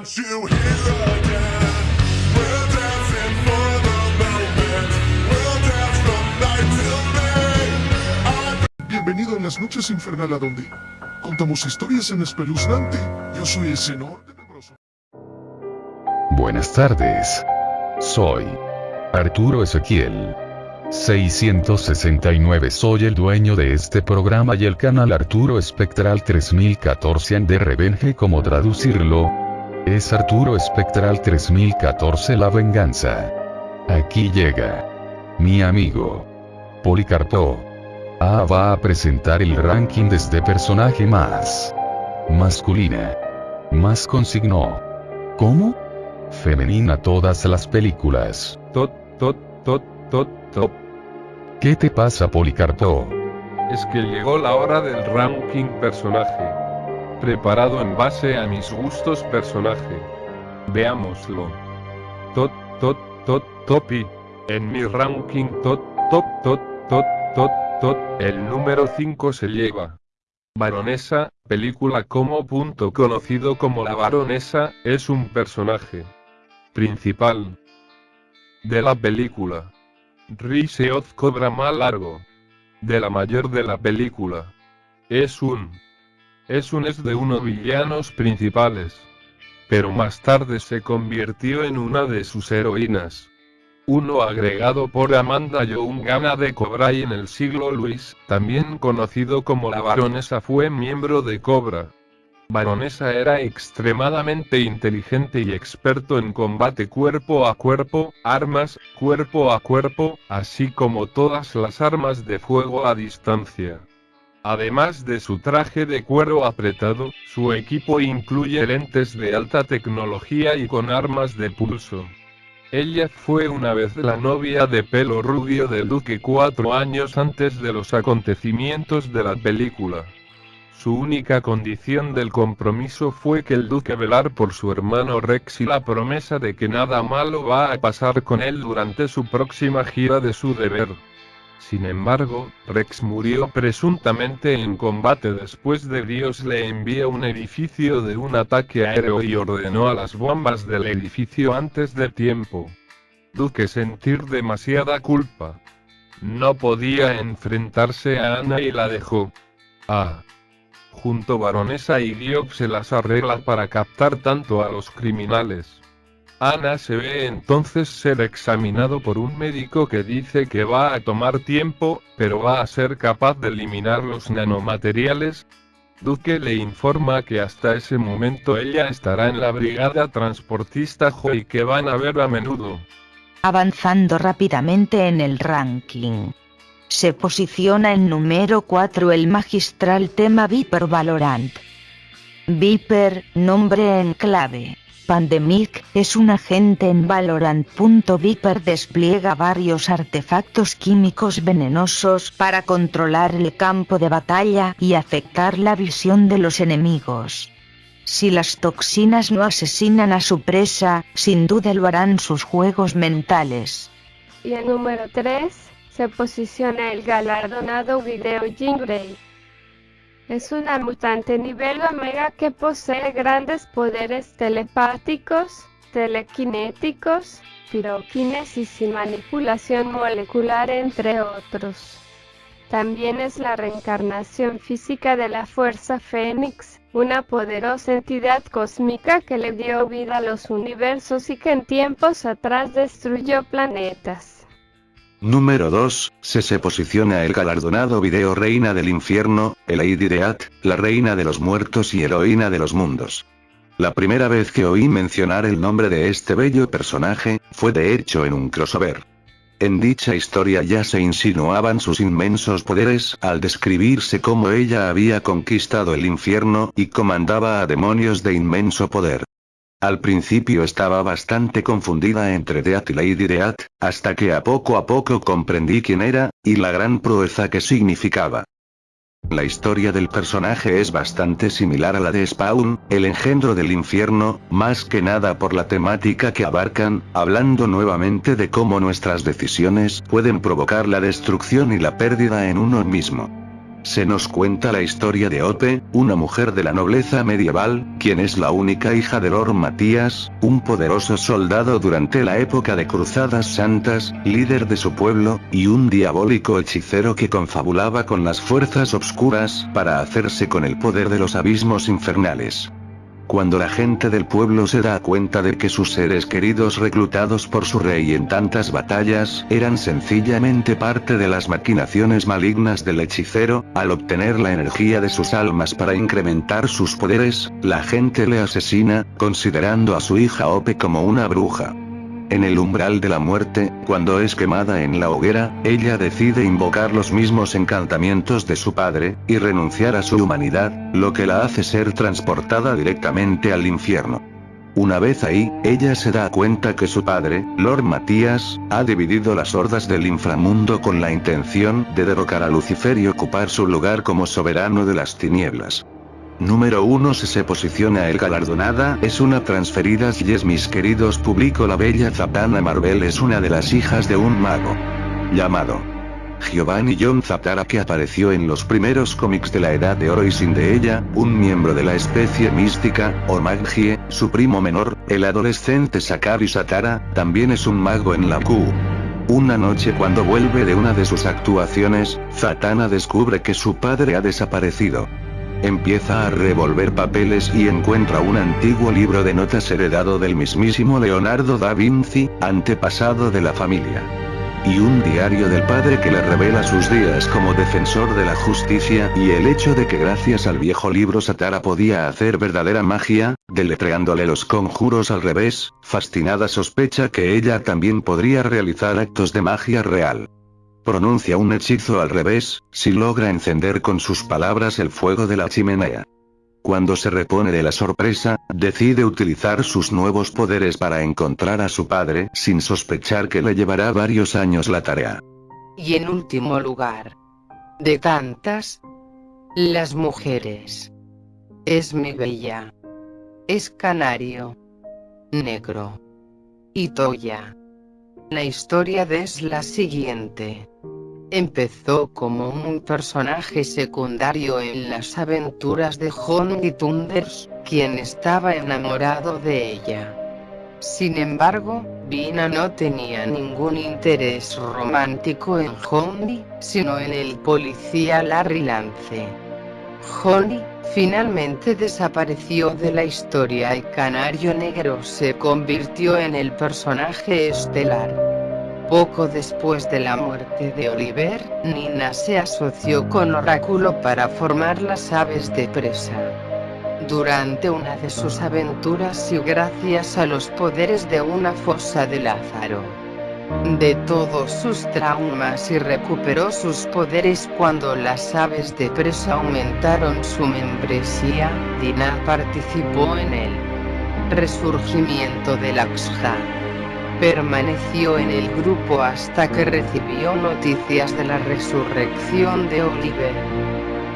want you here again. We're dancing for the moment. We'll dance from night till day. I Bienvenido a las noches infernal a donde contamos historias en espeluznante. Yo soy el senor tenebroso. Buenas tardes. Soy Arturo Ezequiel. 669 Soy el dueño de este programa y el canal Arturo Espectral 3014 and de Revenge como traducirlo. Es Arturo Espectral 3014 La Venganza. Aquí llega. Mi amigo. Policarpo. Ah va a presentar el ranking desde personaje más. Masculina. Más consignó. ¿Cómo? Femenina todas las películas. Tot, tot, tot, tot, tot. ¿Qué te pasa Policarpo? Es que llegó la hora del ranking personaje. Preparado en base a mis gustos personaje. Veámoslo. Tot, tot, tot, topi. En mi ranking tot, top, tot, tot, tot, tot, el número 5 se lleva. Baronesa, película como punto conocido como la baronesa, es un personaje principal de la película. Riseoz cobra más largo. De la mayor de la película. Es un. Es un es de unos villanos principales. Pero más tarde se convirtió en una de sus heroínas. Uno agregado por Amanda Young Gana de Cobra y en el siglo Luis, también conocido como la baronesa fue miembro de Cobra. Baronesa era extremadamente inteligente y experto en combate cuerpo a cuerpo, armas, cuerpo a cuerpo, así como todas las armas de fuego a distancia. Además de su traje de cuero apretado, su equipo incluye lentes de alta tecnología y con armas de pulso. Ella fue una vez la novia de pelo rubio del duque cuatro años antes de los acontecimientos de la película. Su única condición del compromiso fue que el duque velar por su hermano Rex y la promesa de que nada malo va a pasar con él durante su próxima gira de su deber. Sin embargo, Rex murió presuntamente en combate después de Dios le envía un edificio de un ataque aéreo y ordenó a las bombas del edificio antes de tiempo. Duque sentir demasiada culpa. No podía enfrentarse a Ana y la dejó. Ah. Junto baronesa y Diop se las arregla para captar tanto a los criminales. Ana se ve entonces ser examinado por un médico que dice que va a tomar tiempo, pero va a ser capaz de eliminar los nanomateriales. Duque le informa que hasta ese momento ella estará en la brigada transportista Jo y que van a ver a menudo. Avanzando rápidamente en el ranking. Se posiciona en número 4 el magistral tema Viper Valorant. Viper, nombre en clave. Pandemic, es un agente en Valorant. Viper despliega varios artefactos químicos venenosos para controlar el campo de batalla y afectar la visión de los enemigos. Si las toxinas no asesinan a su presa, sin duda lo harán sus juegos mentales. Y el número 3 se posiciona el galardonado Video Jean Grey. Es una mutante nivel Omega que posee grandes poderes telepáticos, telequinéticos, piroquinesis y manipulación molecular entre otros. También es la reencarnación física de la Fuerza Fénix, una poderosa entidad cósmica que le dio vida a los universos y que en tiempos atrás destruyó planetas. Número 2, se se posiciona el galardonado video Reina del Infierno, el Lady la Reina de los Muertos y Heroína de los Mundos. La primera vez que oí mencionar el nombre de este bello personaje, fue de hecho en un crossover. En dicha historia ya se insinuaban sus inmensos poderes al describirse cómo ella había conquistado el infierno y comandaba a demonios de inmenso poder. Al principio estaba bastante confundida entre Death y Lady Death, hasta que a poco a poco comprendí quién era, y la gran proeza que significaba. La historia del personaje es bastante similar a la de Spawn, el engendro del infierno, más que nada por la temática que abarcan, hablando nuevamente de cómo nuestras decisiones pueden provocar la destrucción y la pérdida en uno mismo. Se nos cuenta la historia de Ope, una mujer de la nobleza medieval, quien es la única hija de Lord Matías, un poderoso soldado durante la época de Cruzadas Santas, líder de su pueblo, y un diabólico hechicero que confabulaba con las fuerzas obscuras para hacerse con el poder de los abismos infernales. Cuando la gente del pueblo se da cuenta de que sus seres queridos reclutados por su rey en tantas batallas eran sencillamente parte de las maquinaciones malignas del hechicero, al obtener la energía de sus almas para incrementar sus poderes, la gente le asesina, considerando a su hija Ope como una bruja. En el umbral de la muerte, cuando es quemada en la hoguera, ella decide invocar los mismos encantamientos de su padre, y renunciar a su humanidad, lo que la hace ser transportada directamente al infierno. Una vez ahí, ella se da cuenta que su padre, Lord Matías, ha dividido las hordas del inframundo con la intención de derrocar a Lucifer y ocupar su lugar como soberano de las tinieblas. Número 1 se se posiciona el galardonada es una transferidas yes mis queridos publico la bella Zatanna Marvel es una de las hijas de un mago. Llamado. Giovanni John Zaptara que apareció en los primeros cómics de la Edad de Oro y sin de ella, un miembro de la especie mística, o magie, su primo menor, el adolescente Sakari Satara, también es un mago en la Q. Una noche cuando vuelve de una de sus actuaciones, Zatanna descubre que su padre ha desaparecido. Empieza a revolver papeles y encuentra un antiguo libro de notas heredado del mismísimo Leonardo da Vinci, antepasado de la familia. Y un diario del padre que le revela sus días como defensor de la justicia y el hecho de que gracias al viejo libro Satara podía hacer verdadera magia, deletreándole los conjuros al revés, fascinada sospecha que ella también podría realizar actos de magia real pronuncia un hechizo al revés, si logra encender con sus palabras el fuego de la chimenea. Cuando se repone de la sorpresa, decide utilizar sus nuevos poderes para encontrar a su padre, sin sospechar que le llevará varios años la tarea. Y en último lugar, de tantas, las mujeres. Es mi bella. Es canario. Negro. Y Toya. La historia de es la siguiente. Empezó como un personaje secundario en las aventuras de Honey Thunders, quien estaba enamorado de ella. Sin embargo, Vina no tenía ningún interés romántico en Honey, sino en el policía Larry Lance. Honey, finalmente desapareció de la historia y Canario Negro se convirtió en el personaje estelar. Poco después de la muerte de Oliver, Nina se asoció con Oráculo para formar las aves de presa. Durante una de sus aventuras y gracias a los poderes de una fosa de Lázaro, de todos sus traumas y recuperó sus poderes cuando las aves de presa aumentaron su membresía, Dina participó en el resurgimiento de Laxha. Permaneció en el grupo hasta que recibió noticias de la resurrección de Oliver.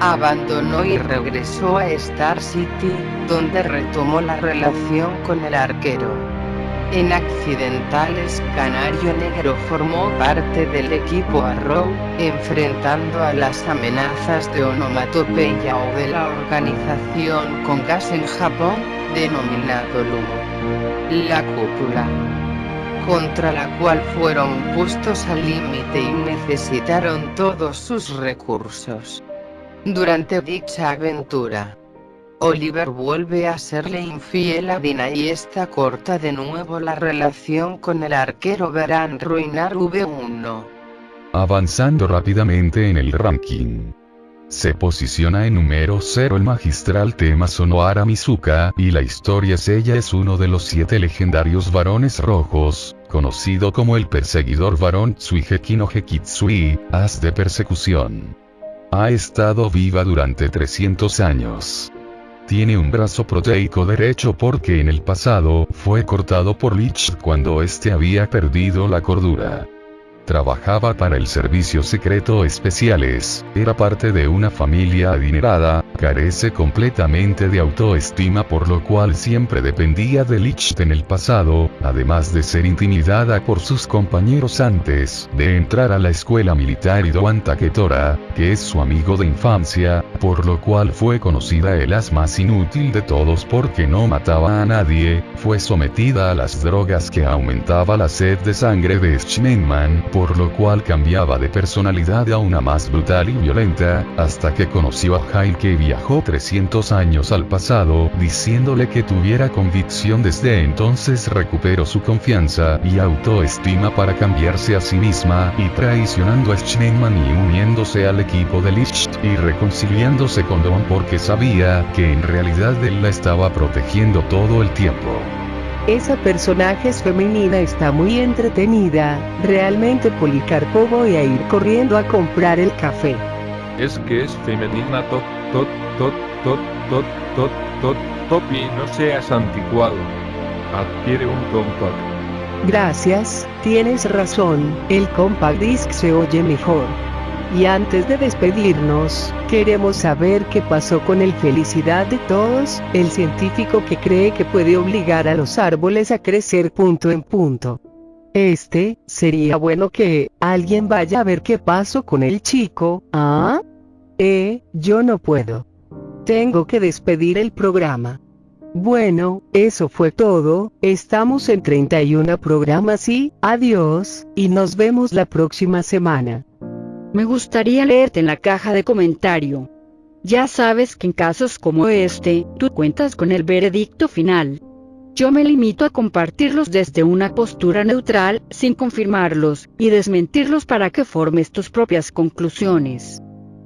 Abandonó y regresó a Star City, donde retomó la relación con el arquero. En accidentales, Canario Negro formó parte del equipo Arrow, enfrentando a las amenazas de onomatopeya o de la organización con gas en Japón, denominado Lumo. La cúpula contra la cual fueron puestos al límite y necesitaron todos sus recursos. Durante dicha aventura, Oliver vuelve a serle infiel a Dina y esta corta de nuevo la relación con el arquero verán ruinar V1. Avanzando rápidamente en el ranking. Se posiciona en número 0 el magistral tema Sonohara Mizuka, y la historia es ella es uno de los siete legendarios varones rojos, conocido como el perseguidor varón Tsuiheki no Hekitsui, as de persecución. Ha estado viva durante 300 años. Tiene un brazo proteico derecho porque en el pasado fue cortado por Lich cuando éste había perdido la cordura. Trabajaba para el Servicio Secreto Especiales, era parte de una familia adinerada, carece completamente de autoestima por lo cual siempre dependía de Licht en el pasado, además de ser intimidada por sus compañeros antes de entrar a la escuela militar Idoan Taketora, que es su amigo de infancia, por lo cual fue conocida el as más inútil de todos porque no mataba a nadie, fue sometida a las drogas que aumentaba la sed de sangre de Schneemann, por lo cual cambiaba de personalidad a una más brutal y violenta, hasta que conoció a Jail que viajó 300 años al pasado, diciéndole que tuviera convicción desde entonces recuperó su confianza y autoestima para cambiarse a sí misma, y traicionando a Schneemann y uniéndose al equipo de Licht, y reconciliándose con Don porque sabía que en realidad él la estaba protegiendo todo el tiempo. Esa personaje es femenina está muy entretenida, realmente Policarpo voy a ir corriendo a comprar el café. Es que es femenina tot, tot, tot, tot, tot, tot, tot, top y no seas anticuado. Adquiere un compact. Gracias, tienes razón, el compact disc se oye mejor. Y antes de despedirnos, queremos saber qué pasó con el felicidad de todos, el científico que cree que puede obligar a los árboles a crecer punto en punto. Este, sería bueno que, alguien vaya a ver qué pasó con el chico, ¿ah? Eh, yo no puedo. Tengo que despedir el programa. Bueno, eso fue todo, estamos en 31 programas y, adiós, y nos vemos la próxima semana. Me gustaría leerte en la caja de comentario. Ya sabes que en casos como este, tú cuentas con el veredicto final. Yo me limito a compartirlos desde una postura neutral, sin confirmarlos, y desmentirlos para que formes tus propias conclusiones.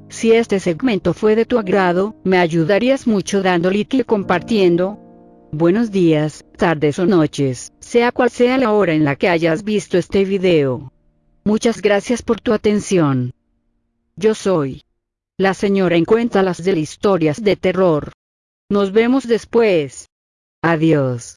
Si este segmento fue de tu agrado, me ayudarías mucho dando like y compartiendo. Buenos días, tardes o noches, sea cual sea la hora en la que hayas visto este video. Muchas gracias por tu atención. Yo soy la señora en Cuéntalas de historias de terror. Nos vemos después. Adiós.